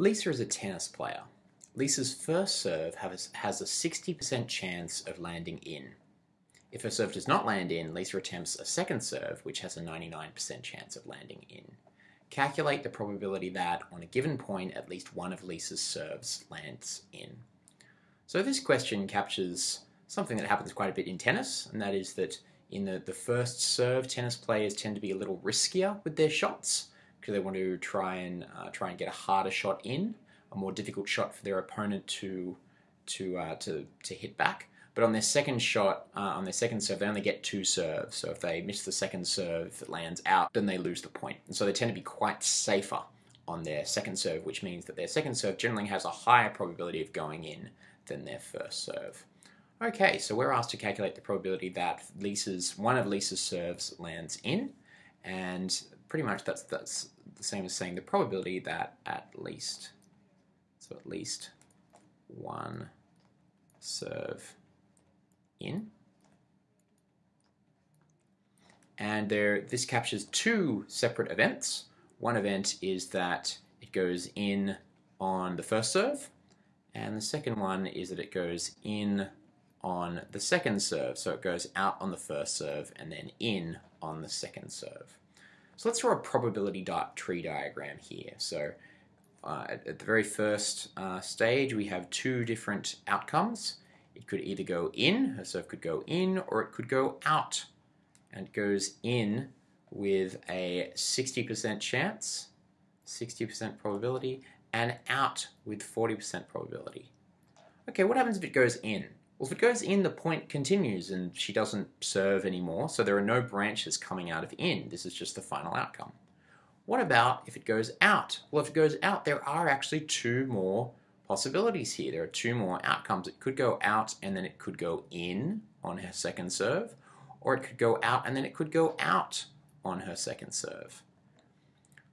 Lisa is a tennis player. Lisa's first serve has, a 60% chance of landing in. If her serve does not land in, Lisa attempts a second serve, which has a 99% chance of landing in. Calculate the probability that, on a given point, at least one of Lisa's serves lands in. So this question captures something that happens quite a bit in tennis, and that is that in the, the first serve, tennis players tend to be a little riskier with their shots because they want to try and uh, try and get a harder shot in, a more difficult shot for their opponent to to uh, to to hit back. But on their second shot, uh, on their second serve, they only get two serves. So if they miss the second serve, it lands out, then they lose the point. And so they tend to be quite safer on their second serve, which means that their second serve generally has a higher probability of going in than their first serve. Okay, so we're asked to calculate the probability that Lisa's one of Lisa's serves lands in, and pretty much that's that's the same as saying the probability that at least so at least one serve in. And there, this captures two separate events. One event is that it goes in on the first serve, and the second one is that it goes in on the second serve. So it goes out on the first serve and then in on the second serve. So let's draw a probability tree diagram here. So uh, at, at, the very first uh, stage, we have two different outcomes. It could either go in, a serve could go in, or it could go out. And it goes in with a 60% chance, 60% probability, and out with 40% probability. Okay, what happens if it goes in? Well, if it goes in, the point continues and she doesn't serve anymore, so there are no branches coming out of in. This is just the final outcome. What about if it goes out? Well, if it goes out, there are actually two more possibilities here. There are two more outcomes. It could go out and then it could go in on her second serve, or it could go out and then it could go out on her second serve.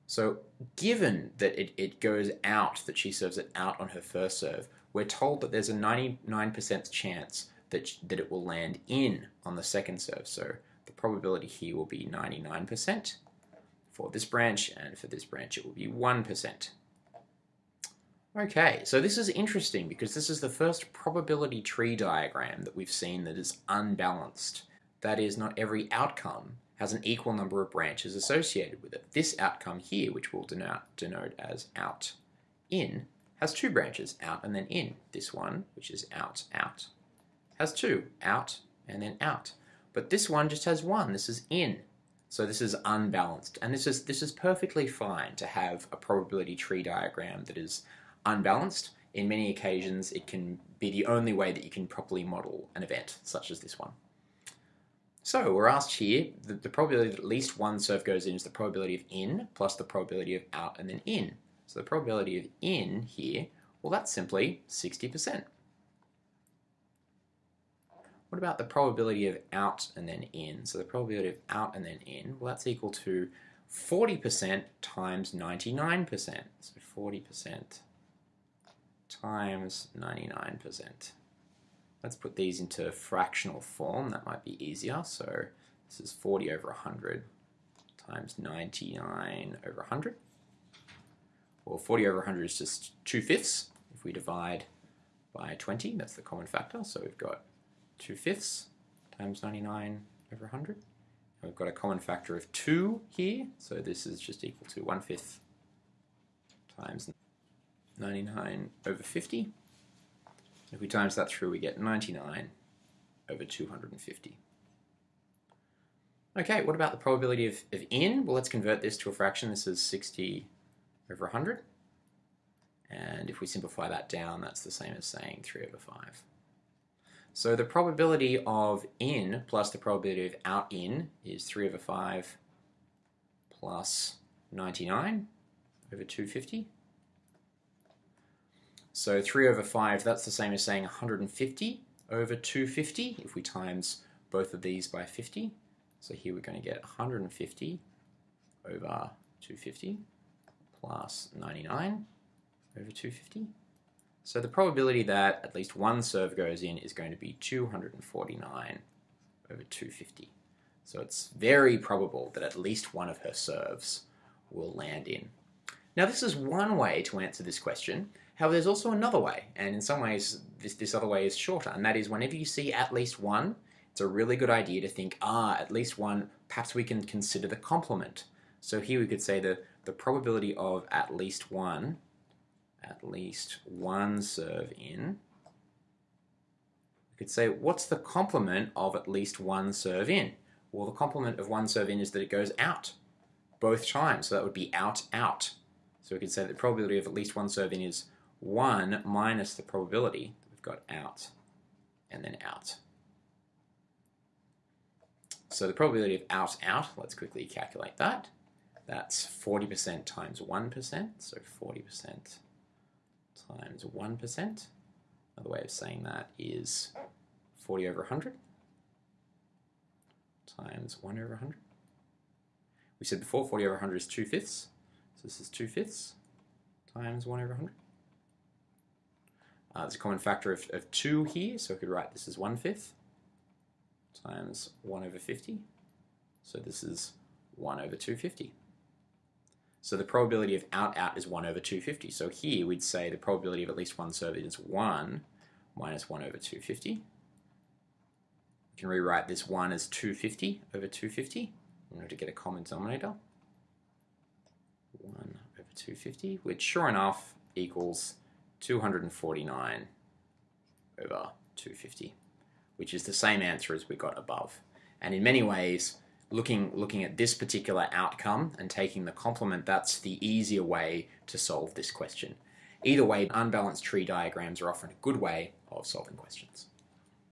So given that it, it goes out, that she serves it out on her first serve, we're told that there's a 99% chance that, that it will land in on the second serve. So the probability here will be 99% for this branch, and for this branch it will be 1%. Okay, so this is interesting because this is the first probability tree diagram that we've seen that is unbalanced. That is, not every outcome has an equal number of branches associated with it. This outcome here, which we'll denote, denote as out in, has two branches, out and then in. This one, which is out, out, has two, out and then out. But this one just has one, this is in. So this is unbalanced. And this is, this is perfectly fine to have a probability tree diagram that is unbalanced. In many occasions, it can be the only way that you can properly model an event, such as this one. So we're asked here, the, the probability that at least one surf goes in is the probability of in plus the probability of out and then in. So the probability of in here, well that's simply 60%. What about the probability of out and then in? So the probability of out and then in, well that's equal to 40% times 99%. So 40% times 99%. Let's put these into fractional form, that might be easier. So this is 40 over 100 times 99 over 100. Well, 40 over 100 is just 2 fifths. If we divide by 20, that's the common factor. So we've got 2 fifths times 99 over 100. And we've got a common factor of 2 here. So this is just equal to 1 fifth times 99 over 50. If we times that through, we get 99 over 250. Okay, what about the probability of, of in? Well, let's convert this to a fraction. This is 60 over 100. And if we simplify that down, that's the same as saying 3 over 5. So the probability of in plus the probability of out in is 3 over 5 plus 99 over 250. So 3 over 5, that's the same as saying 150 over 250 if we times both of these by 50. So here we're going to get 150 over 250 plus 99 over 250. So the probability that at least one serve goes in is going to be 249 over 250. So it's very probable that at least one of her serves will land in. Now this is one way to answer this question. However, there's also another way, and in some ways this, this other way is shorter, and that is whenever you see at least one, it's a really good idea to think, ah, at least one, perhaps we can consider the complement. So here we could say the, the probability of at least one, at least one serve in, we could say, what's the complement of at least one serve in? Well, the complement of one serve in is that it goes out both times, so that would be out, out. So we could say the probability of at least one serve in is 1 minus the probability we've got out and then out. So the probability of out, out, let's quickly calculate that. That's 40% times 1%, so 40% times 1%. Another way of saying that is 40 over 100 times 1 over 100. We said before 40 over 100 is 2 fifths, so this is 2 fifths times 1 over 100. Uh, there's a common factor of, of 2 here, so I could write this as 1 fifth times 1 over 50. So this is 1 over 250. So the probability of out out is 1 over 250. So here we'd say the probability of at least one serve is 1 minus 1 over 250. We can rewrite this 1 as 250 over 250 in order to get a common denominator. 1 over 250, which sure enough equals 249 over 250, which is the same answer as we got above. And in many ways, looking, looking at this particular outcome and taking the complement, that's the easier way to solve this question. Either way, unbalanced tree diagrams are often a good way of solving questions.